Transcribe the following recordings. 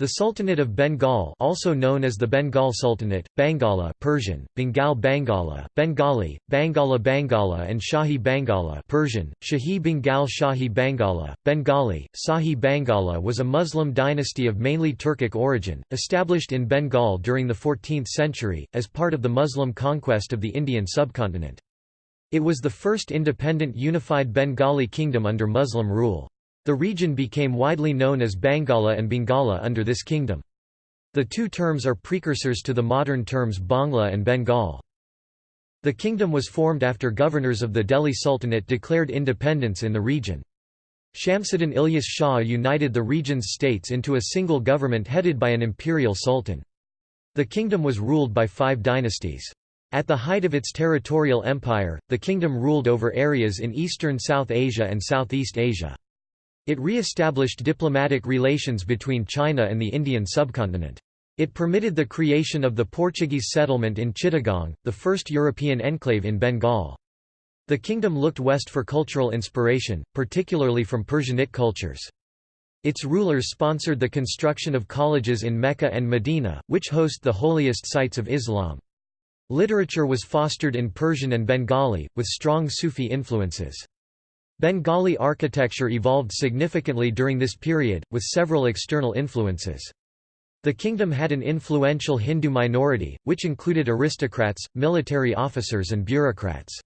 The Sultanate of Bengal also known as the Bengal Sultanate, Bangala Persian, Bengal Bangala, Bengali, Bangala Bangala and Shahi Bangala Persian, Shahi Bengal Shahi Bangala, Bengali, Sahi Bangala was a Muslim dynasty of mainly Turkic origin, established in Bengal during the 14th century, as part of the Muslim conquest of the Indian subcontinent. It was the first independent unified Bengali kingdom under Muslim rule. The region became widely known as Bangala and Bengala under this kingdom. The two terms are precursors to the modern terms Bangla and Bengal. The kingdom was formed after governors of the Delhi Sultanate declared independence in the region. Shamsuddin Ilyas Shah united the region's states into a single government headed by an imperial sultan. The kingdom was ruled by five dynasties. At the height of its territorial empire, the kingdom ruled over areas in eastern South Asia and Southeast Asia. It re-established diplomatic relations between China and the Indian subcontinent. It permitted the creation of the Portuguese settlement in Chittagong, the first European enclave in Bengal. The kingdom looked west for cultural inspiration, particularly from Persianate cultures. Its rulers sponsored the construction of colleges in Mecca and Medina, which host the holiest sites of Islam. Literature was fostered in Persian and Bengali, with strong Sufi influences. Bengali architecture evolved significantly during this period, with several external influences. The kingdom had an influential Hindu minority, which included aristocrats, military officers and bureaucrats.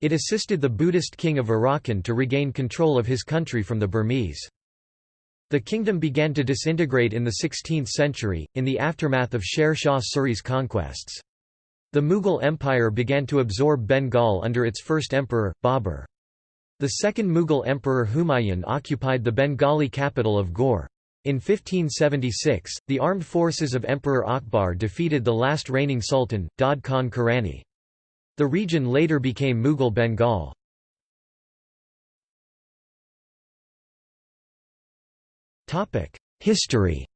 It assisted the Buddhist king of Arakan to regain control of his country from the Burmese. The kingdom began to disintegrate in the 16th century, in the aftermath of Sher Shah Suri's conquests. The Mughal Empire began to absorb Bengal under its first emperor, Babur. The second Mughal emperor Humayun occupied the Bengali capital of Gaur. In 1576, the armed forces of Emperor Akbar defeated the last reigning sultan, Daud Khan Karani. The region later became Mughal Bengal. History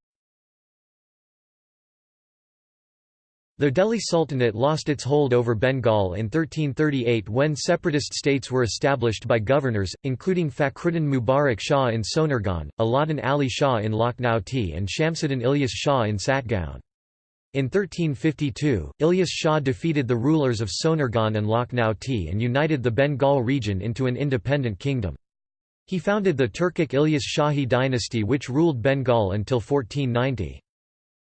The Delhi Sultanate lost its hold over Bengal in 1338 when separatist states were established by governors, including Fakhruddin Mubarak Shah in Sonargaon, Aladdin Ali Shah in Lakhnauti and Shamsuddin Ilyas Shah in Satgaon. In 1352, Ilyas Shah defeated the rulers of Sonargaon and Lakhnauti and united the Bengal region into an independent kingdom. He founded the Turkic Ilyas Shahi dynasty which ruled Bengal until 1490.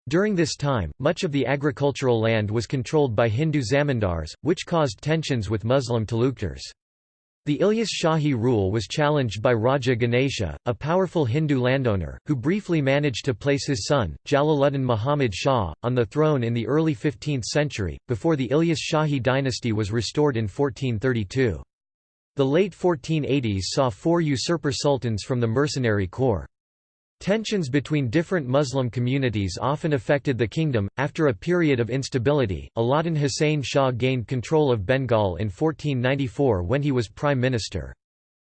During this time, much of the agricultural land was controlled by Hindu zamindars, which caused tensions with Muslim taluqdars. The Ilyas Shahi rule was challenged by Raja Ganesha, a powerful Hindu landowner, who briefly managed to place his son, Jalaluddin Muhammad Shah, on the throne in the early 15th century, before the Ilyas Shahi dynasty was restored in 1432. The late 1480s saw four usurper sultans from the mercenary corps. Tensions between different Muslim communities often affected the kingdom. After a period of instability, Alauddin Hussein Shah gained control of Bengal in 1494 when he was prime minister.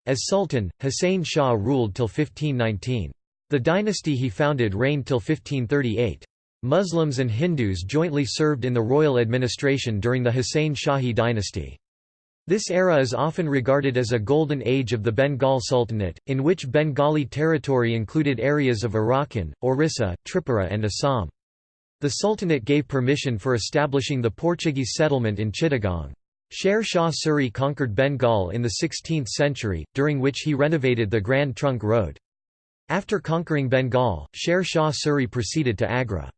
As sultan, Hussein Shah ruled till 1519. The dynasty he founded reigned till 1538. Muslims and Hindus jointly served in the royal administration during the Hussein Shahi dynasty. This era is often regarded as a golden age of the Bengal Sultanate, in which Bengali territory included areas of Arakan, Orissa, Tripura and Assam. The Sultanate gave permission for establishing the Portuguese settlement in Chittagong. Sher Shah Suri conquered Bengal in the 16th century, during which he renovated the Grand Trunk Road. After conquering Bengal, Sher Shah Suri proceeded to Agra.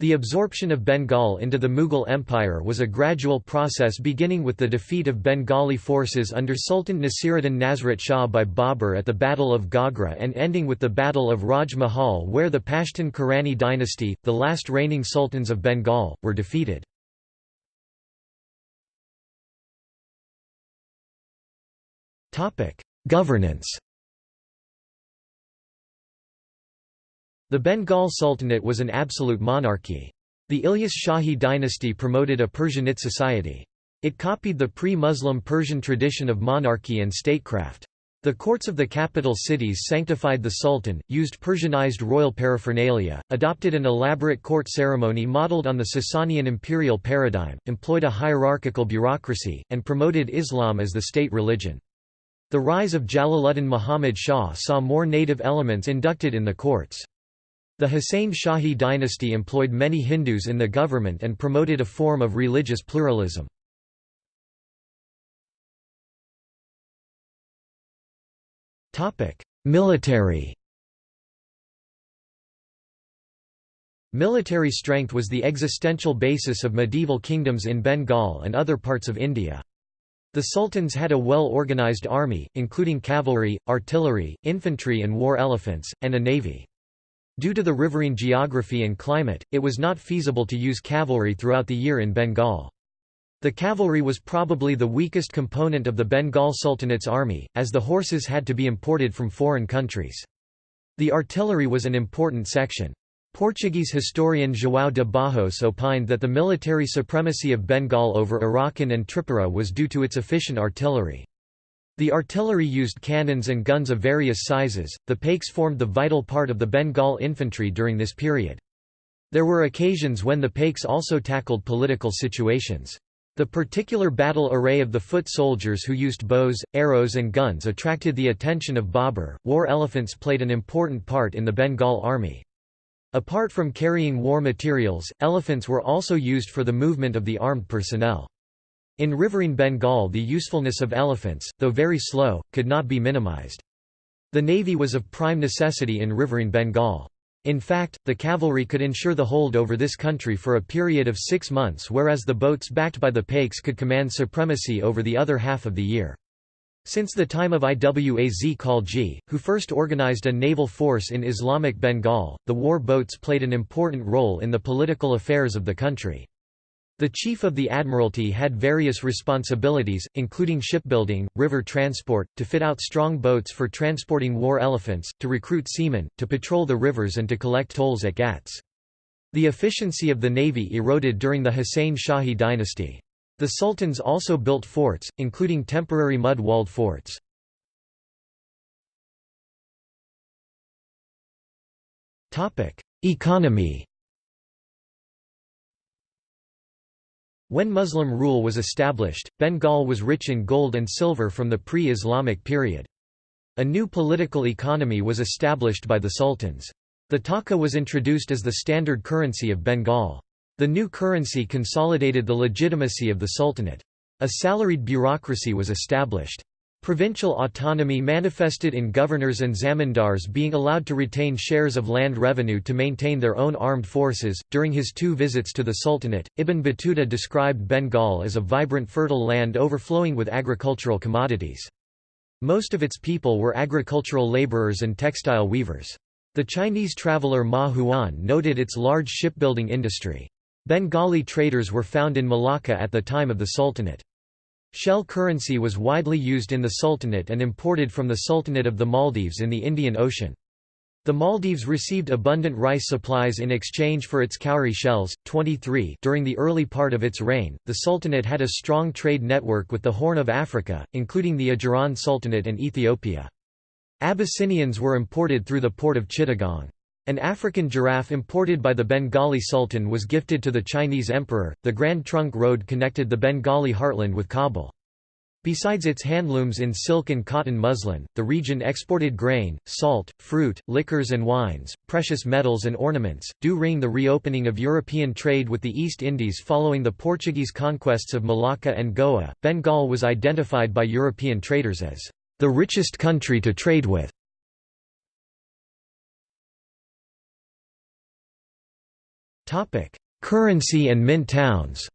The absorption of Bengal into the Mughal Empire was a gradual process beginning with the defeat of Bengali forces under Sultan Nasiruddin Nasrat Shah by Babur at the Battle of Gagra and ending with the Battle of Raj Mahal where the Pashtun Karani dynasty, the last reigning sultans of Bengal, were defeated. Governance The Bengal Sultanate was an absolute monarchy. The Ilyas Shahi dynasty promoted a Persianate society. It copied the pre-Muslim Persian tradition of monarchy and statecraft. The courts of the capital cities sanctified the sultan, used Persianized royal paraphernalia, adopted an elaborate court ceremony modeled on the Sasanian imperial paradigm, employed a hierarchical bureaucracy, and promoted Islam as the state religion. The rise of Jalaluddin Muhammad Shah saw more native elements inducted in the courts. The Hussain Shahi dynasty employed many Hindus in the government and promoted a form of religious pluralism. Military Military strength was the existential basis of medieval kingdoms in Bengal and other parts of India. The sultans had a well-organized army, including cavalry, artillery, infantry and war elephants, and a navy. Due to the riverine geography and climate, it was not feasible to use cavalry throughout the year in Bengal. The cavalry was probably the weakest component of the Bengal Sultanate's army, as the horses had to be imported from foreign countries. The artillery was an important section. Portuguese historian João de Barros opined that the military supremacy of Bengal over Arakan and Tripura was due to its efficient artillery. The artillery used cannons and guns of various sizes. The Paiks formed the vital part of the Bengal infantry during this period. There were occasions when the Paiks also tackled political situations. The particular battle array of the foot soldiers who used bows, arrows and guns attracted the attention of Babur. War elephants played an important part in the Bengal army. Apart from carrying war materials, elephants were also used for the movement of the armed personnel. In riverine Bengal the usefulness of elephants, though very slow, could not be minimized. The navy was of prime necessity in riverine Bengal. In fact, the cavalry could ensure the hold over this country for a period of six months whereas the boats backed by the Paiks could command supremacy over the other half of the year. Since the time of Iwaz Khalji, who first organized a naval force in Islamic Bengal, the war boats played an important role in the political affairs of the country. The chief of the admiralty had various responsibilities, including shipbuilding, river transport, to fit out strong boats for transporting war elephants, to recruit seamen, to patrol the rivers and to collect tolls at ghats. The efficiency of the navy eroded during the Hussain Shahi dynasty. The sultans also built forts, including temporary mud-walled forts. Economy When Muslim rule was established, Bengal was rich in gold and silver from the pre-Islamic period. A new political economy was established by the sultans. The taka was introduced as the standard currency of Bengal. The new currency consolidated the legitimacy of the sultanate. A salaried bureaucracy was established. Provincial autonomy manifested in governors and zamindars being allowed to retain shares of land revenue to maintain their own armed forces. During his two visits to the Sultanate, Ibn Battuta described Bengal as a vibrant fertile land overflowing with agricultural commodities. Most of its people were agricultural laborers and textile weavers. The Chinese traveller Ma Huan noted its large shipbuilding industry. Bengali traders were found in Malacca at the time of the Sultanate. Shell currency was widely used in the Sultanate and imported from the Sultanate of the Maldives in the Indian Ocean. The Maldives received abundant rice supplies in exchange for its cowrie shells. 23 During the early part of its reign, the Sultanate had a strong trade network with the Horn of Africa, including the Ajuran Sultanate and Ethiopia. Abyssinians were imported through the port of Chittagong. An African giraffe imported by the Bengali Sultan was gifted to the Chinese emperor. The Grand Trunk Road connected the Bengali heartland with Kabul. Besides its handlooms in silk and cotton muslin, the region exported grain, salt, fruit, liquors and wines, precious metals and ornaments. During the reopening of European trade with the East Indies following the Portuguese conquests of Malacca and Goa, Bengal was identified by European traders as the richest country to trade with. Topic: Currency and mint towns.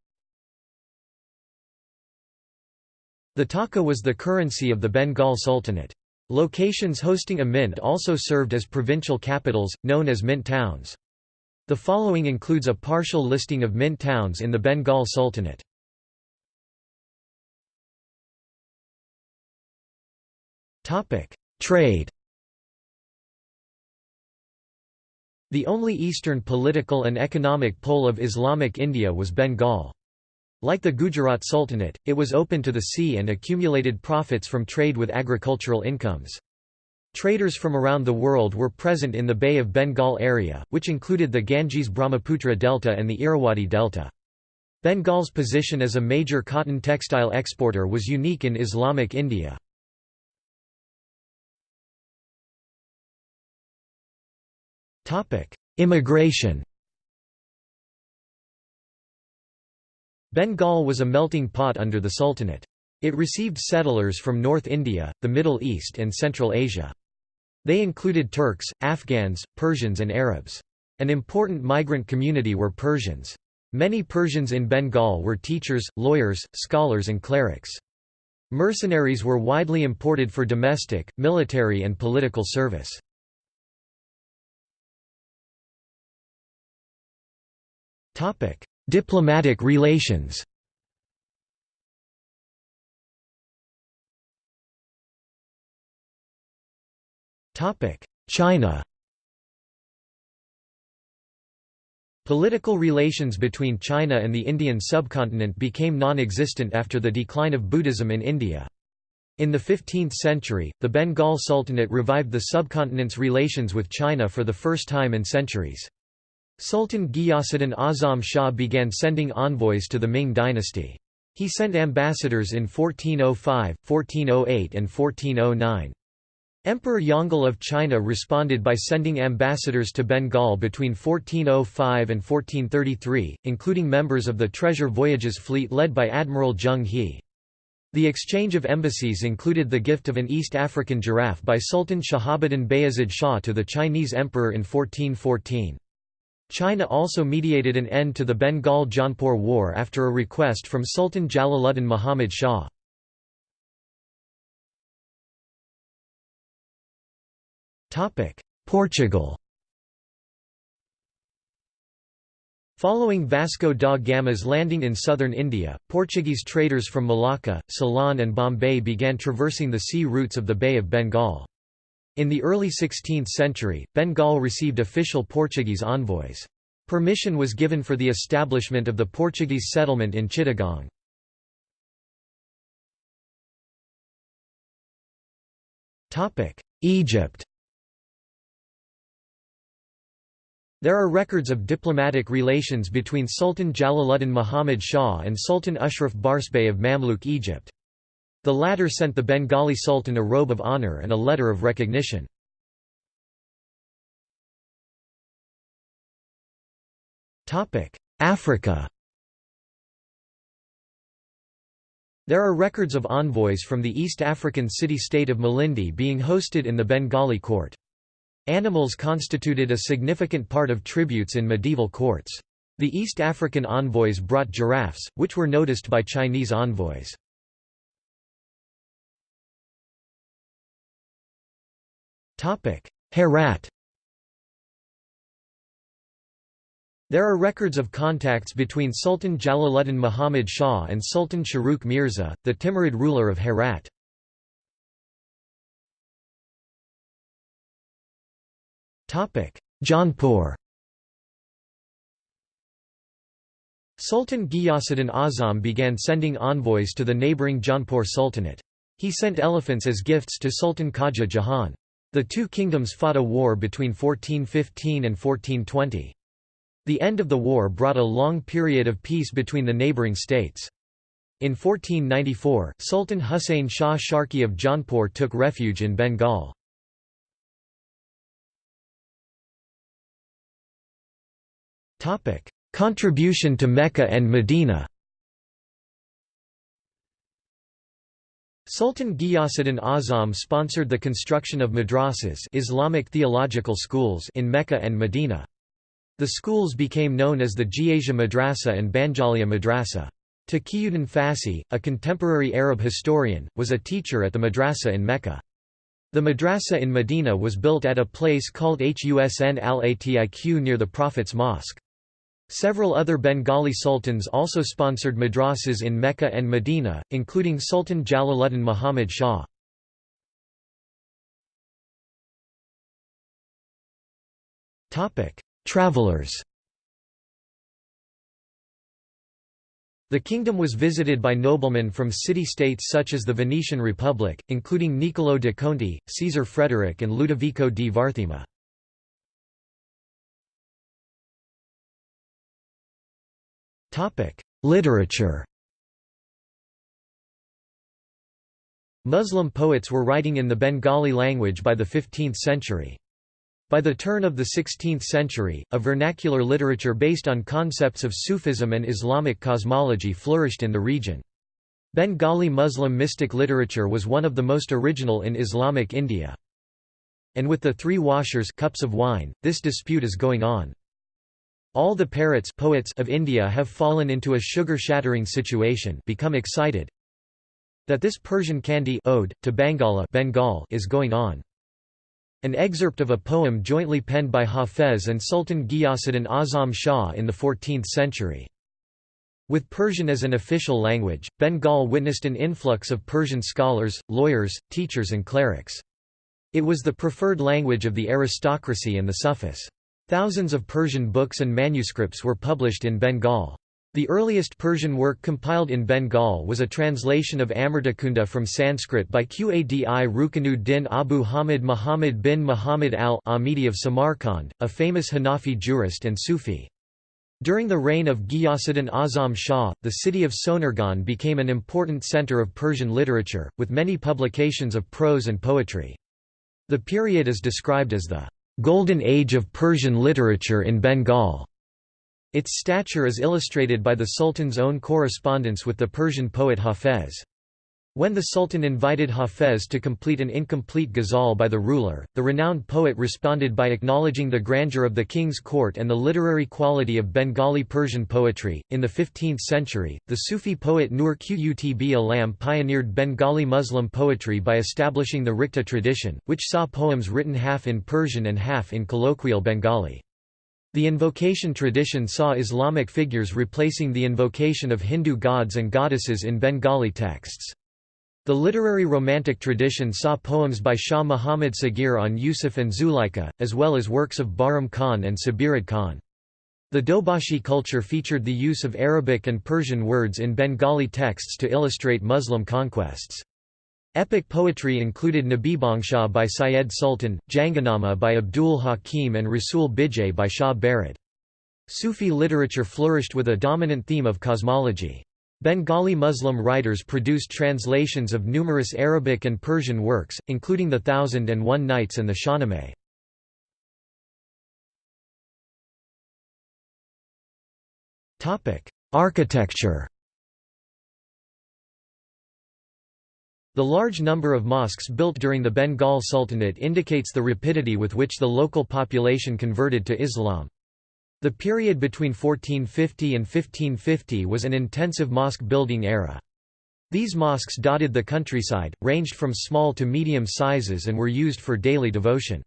The taka was the currency of the Bengal Sultanate. Locations hosting a mint also served as provincial capitals, known as mint towns. The following includes a partial listing of mint towns in the Bengal Sultanate. Trade The only eastern political and economic pole of Islamic India was Bengal. Like the Gujarat Sultanate, it was open to the sea and accumulated profits from trade with agricultural incomes. Traders from around the world were present in the Bay of Bengal area, which included the Ganges-Brahmaputra Delta and the Irrawaddy Delta. Bengal's position as a major cotton textile exporter was unique in Islamic India. Immigration Bengal was a melting pot under the Sultanate. It received settlers from North India, the Middle East and Central Asia. They included Turks, Afghans, Persians and Arabs. An important migrant community were Persians. Many Persians in Bengal were teachers, lawyers, scholars and clerics. Mercenaries were widely imported for domestic, military and political service. Diplomatic relations China Political relations between China and the Indian subcontinent became non-existent after the decline of Buddhism in India. In the 15th century, the Bengal Sultanate revived the subcontinent's relations with China for the first time in centuries. Sultan Ghiyasuddin Azam Shah began sending envoys to the Ming dynasty. He sent ambassadors in 1405, 1408 and 1409. Emperor Yongle of China responded by sending ambassadors to Bengal between 1405 and 1433, including members of the Treasure Voyages fleet led by Admiral Zheng He. The exchange of embassies included the gift of an East African giraffe by Sultan Shahabuddin Bayezid Shah to the Chinese emperor in 1414. China also mediated an end to the Bengal-Jaunpur War after a request from Sultan Jalaluddin Muhammad Shah. Portugal Following Vasco da Gama's landing in southern India, Portuguese traders from Malacca, Ceylon and Bombay began traversing the sea routes of the Bay of Bengal. In the early 16th century, Bengal received official Portuguese envoys. Permission was given for the establishment of the Portuguese settlement in Chittagong. Egypt There are records of diplomatic relations between Sultan Jalaluddin Muhammad Shah and Sultan Ashraf Barsbay of Mamluk Egypt. The latter sent the Bengali Sultan a robe of honour and a letter of recognition. Africa There are records of envoys from the East African city-state of Malindi being hosted in the Bengali court. Animals constituted a significant part of tributes in medieval courts. The East African envoys brought giraffes, which were noticed by Chinese envoys. Herat There are records of contacts between Sultan Jalaluddin Muhammad Shah and Sultan Shahrukh Mirza, the Timurid ruler of Herat. Jaunpur Sultan Ghiyasuddin Azam began sending envoys to the neighbouring Jaunpur Sultanate. He sent elephants as gifts to Sultan Khaja Jahan. The two kingdoms fought a war between 1415 and 1420. The end of the war brought a long period of peace between the neighbouring states. In 1494, Sultan Hussein Shah Sharki of Jaunpur took refuge in Bengal. Contribution to Mecca and Medina. Sultan Ghiyasuddin Azam sponsored the construction of madrasas Islamic theological schools in Mecca and Medina. The schools became known as the Ghiyasia Madrasa and Banjalia Madrasa. Taqiyuddin Fassi, a contemporary Arab historian, was a teacher at the madrasa in Mecca. The madrasa in Medina was built at a place called Husn al-Atiq near the Prophet's Mosque. Several other Bengali sultans also sponsored madrasas in Mecca and Medina, including Sultan Jalaluddin Muhammad Shah. Travelers The kingdom was visited by noblemen from city-states such as the Venetian Republic, including Niccolò de Conti, Caesar Frederick and Ludovico di Varthema. Literature Muslim poets were writing in the Bengali language by the 15th century. By the turn of the 16th century, a vernacular literature based on concepts of Sufism and Islamic cosmology flourished in the region. Bengali Muslim mystic literature was one of the most original in Islamic India. And with the three washers cups of wine, this dispute is going on. All the parrots poets of India have fallen into a sugar-shattering situation become excited that this Persian candy ode, to Bangala Bengal is going on. An excerpt of a poem jointly penned by Hafez and Sultan Ghiyasuddin Azam Shah in the 14th century. With Persian as an official language, Bengal witnessed an influx of Persian scholars, lawyers, teachers and clerics. It was the preferred language of the aristocracy and the Sufis. Thousands of Persian books and manuscripts were published in Bengal. The earliest Persian work compiled in Bengal was a translation of Amartakunda from Sanskrit by Qadi Ruknu din Abu Hamid Muhammad bin Muhammad al-Amidi of Samarkand, a famous Hanafi jurist and Sufi. During the reign of Ghiyasuddin Azam Shah, the city of Sonargaon became an important center of Persian literature, with many publications of prose and poetry. The period is described as the "...golden age of Persian literature in Bengal." Its stature is illustrated by the Sultan's own correspondence with the Persian poet Hafez. When the Sultan invited Hafez to complete an incomplete ghazal by the ruler, the renowned poet responded by acknowledging the grandeur of the king's court and the literary quality of Bengali Persian poetry. In the 15th century, the Sufi poet Nur Qutb Alam pioneered Bengali Muslim poetry by establishing the Rekhta tradition, which saw poems written half in Persian and half in colloquial Bengali. The invocation tradition saw Islamic figures replacing the invocation of Hindu gods and goddesses in Bengali texts. The literary Romantic tradition saw poems by Shah Muhammad Sagir on Yusuf and Zuleika, as well as works of Bahram Khan and Sabirid Khan. The Dobashi culture featured the use of Arabic and Persian words in Bengali texts to illustrate Muslim conquests. Epic poetry included Nabibangsha by Syed Sultan, Janganama by Abdul Hakim and Rasul Bijay by Shah Barid. Sufi literature flourished with a dominant theme of cosmology. Bengali Muslim writers produced translations of numerous Arabic and Persian works, including The Thousand and One Nights and the Shahnameh. Architecture The large number of mosques built during the Bengal Sultanate indicates the rapidity with which the local population converted to Islam. The period between 1450 and 1550 was an intensive mosque building era. These mosques dotted the countryside, ranged from small to medium sizes and were used for daily devotion.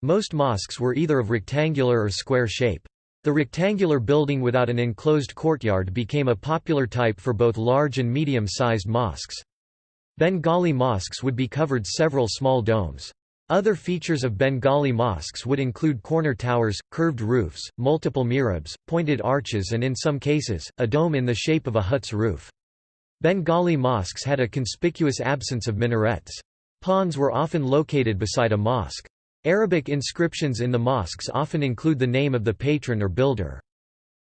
Most mosques were either of rectangular or square shape. The rectangular building without an enclosed courtyard became a popular type for both large and medium-sized mosques. Bengali mosques would be covered several small domes. Other features of Bengali mosques would include corner towers, curved roofs, multiple mihrabs, pointed arches and in some cases, a dome in the shape of a hut's roof. Bengali mosques had a conspicuous absence of minarets. Ponds were often located beside a mosque. Arabic inscriptions in the mosques often include the name of the patron or builder.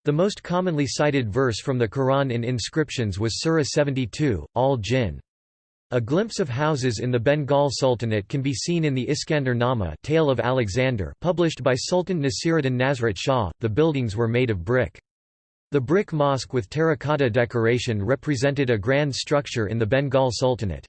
The most commonly cited verse from the Quran in inscriptions was Surah 72, Al-Jinn. A glimpse of houses in the Bengal Sultanate can be seen in the Iskandar Nama Tale of Alexander published by Sultan Nasiruddin Nasrat Shah. The buildings were made of brick. The brick mosque with terracotta decoration represented a grand structure in the Bengal Sultanate.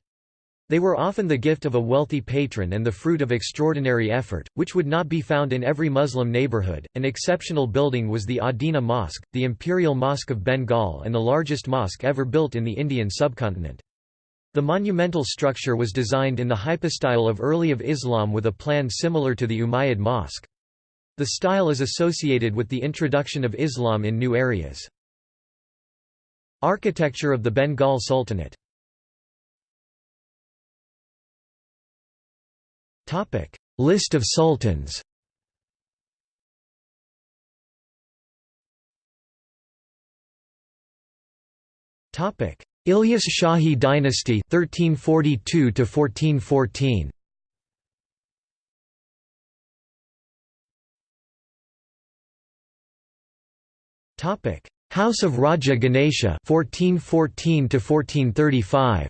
They were often the gift of a wealthy patron and the fruit of extraordinary effort, which would not be found in every Muslim neighborhood. An exceptional building was the Adina Mosque, the Imperial Mosque of Bengal and the largest mosque ever built in the Indian subcontinent. The monumental structure was designed in the hypostyle of early of Islam with a plan similar to the Umayyad mosque. The style is associated with the introduction of Islam in new areas. Architecture of the Bengal Sultanate List of sultans Topic Ilyas Shahi dynasty 1342 to 1414 Topic. House of Raja Ganesha 1414 to 1435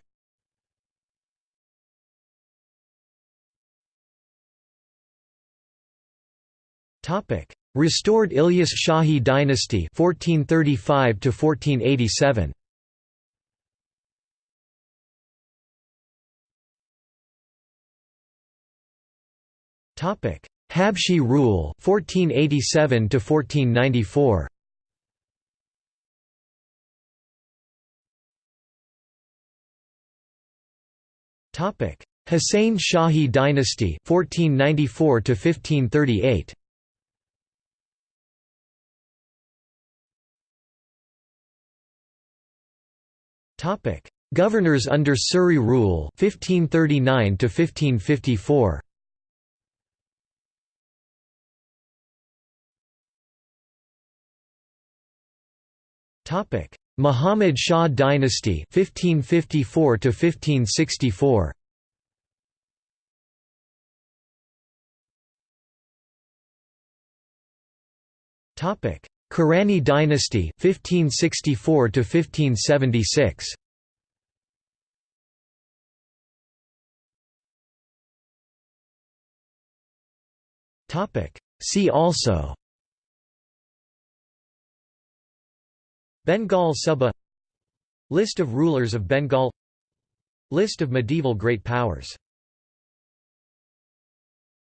Topic: Restored Ilyas Shahi dynasty 1435 to 1487. Topic: Habshi rule 1487 to 1494. Topic: Hussein Shahi dynasty 1494 to 1538. Topic: Governors under Suri rule 1539 to 1554. Topic: Muhammad Shah dynasty 1554 to 1564. Topic: Karani dynasty 1564 to 1576. Topic: See also Bengal Suba List of rulers of Bengal List of medieval great powers